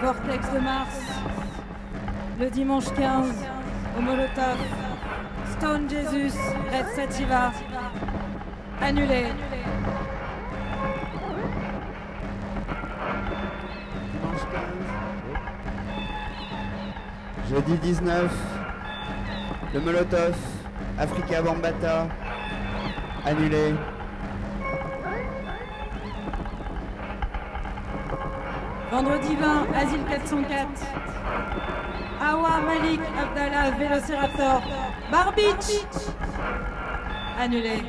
Vortex de Mars. Le dimanche 15, au Molotov. Stone Jesus, Red Sativa. Annulé. Dimanche 15. Jeudi 19. Le Molotov. Africa Bambata. Annulé. Vendredi 20, Asile 404. Awa Malik Abdallah Vélociraptor. Barbich. Annulé.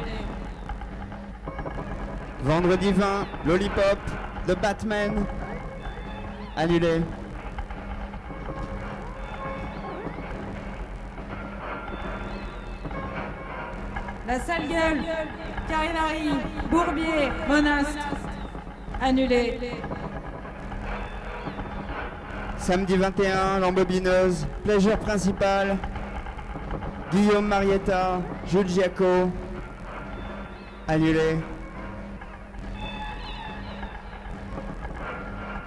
Vendredi 20. Lollipop. The Batman. Annulé. La sale gueule. Carinari. Bourbier. Monastre. Annulé. Samedi 21, l'embobineuse, Pleasure principal, Guillaume Marietta, Jules Giaco, annulé.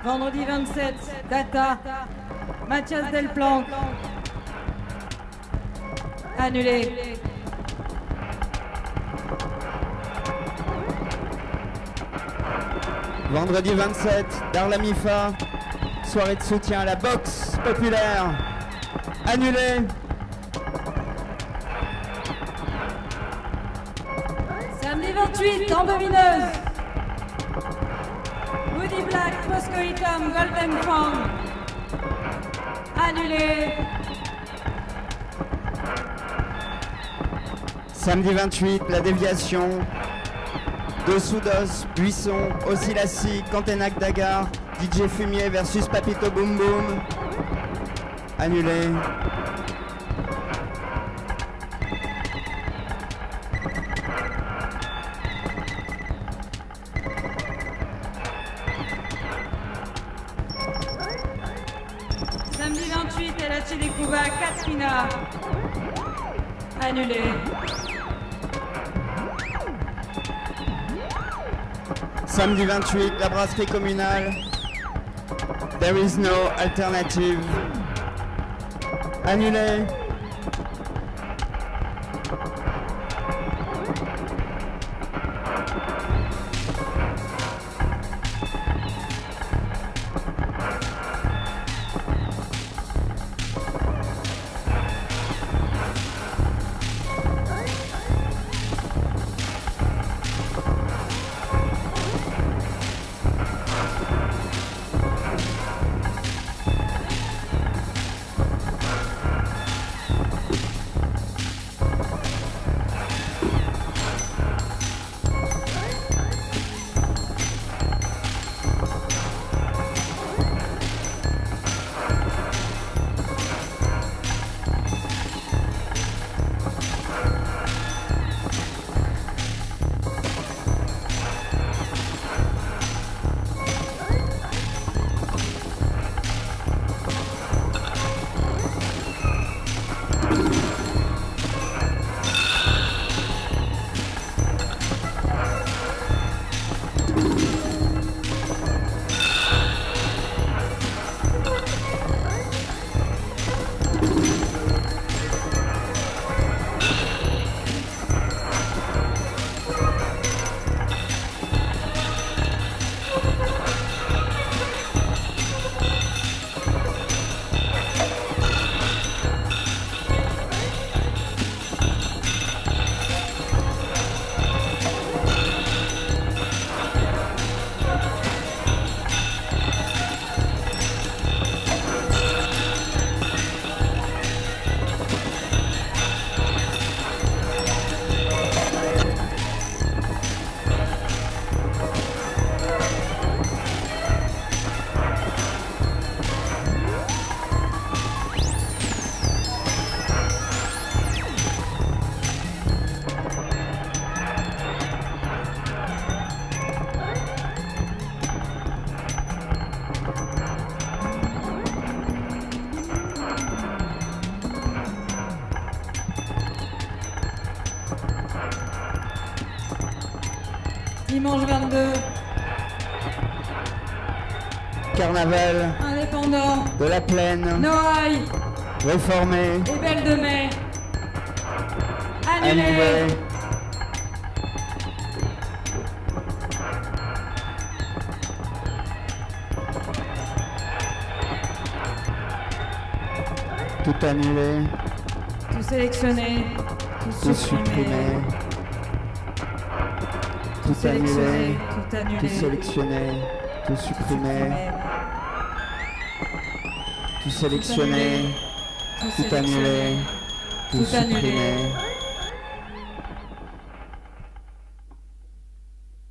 Vendredi 27, Data. Mathias Delplanque. Annulé. Vendredi 27, Darlamifa, soirée de soutien à la boxe populaire, annulé. Samedi 28, Embobineuse. Woody Black, Moscoitum, Golden Fang. Annulé. Samedi 28, la déviation, de Soudos, Buisson, Oscilassi, Cantenac Dagar, DJ Fumier versus Papito Boom Boom, annulé. Samedi 28, El Hache de Cuba, Katrina. Annulé. Samedi 28, la brasserie communale. There is no alternative. Annulé. Dimanche 22, carnaval Indépendant, de la plaine, Noailles réformé, et Belle de Mai. Annulé. annulé. Tout annulé, Tout sélectionné. Tout tout supprimé. supprimé, tout Sélectionné. annulé, Tout annulé. tout sélectionné, tout supprimé, tout sélectionné, Tout annulé, tout supprimé,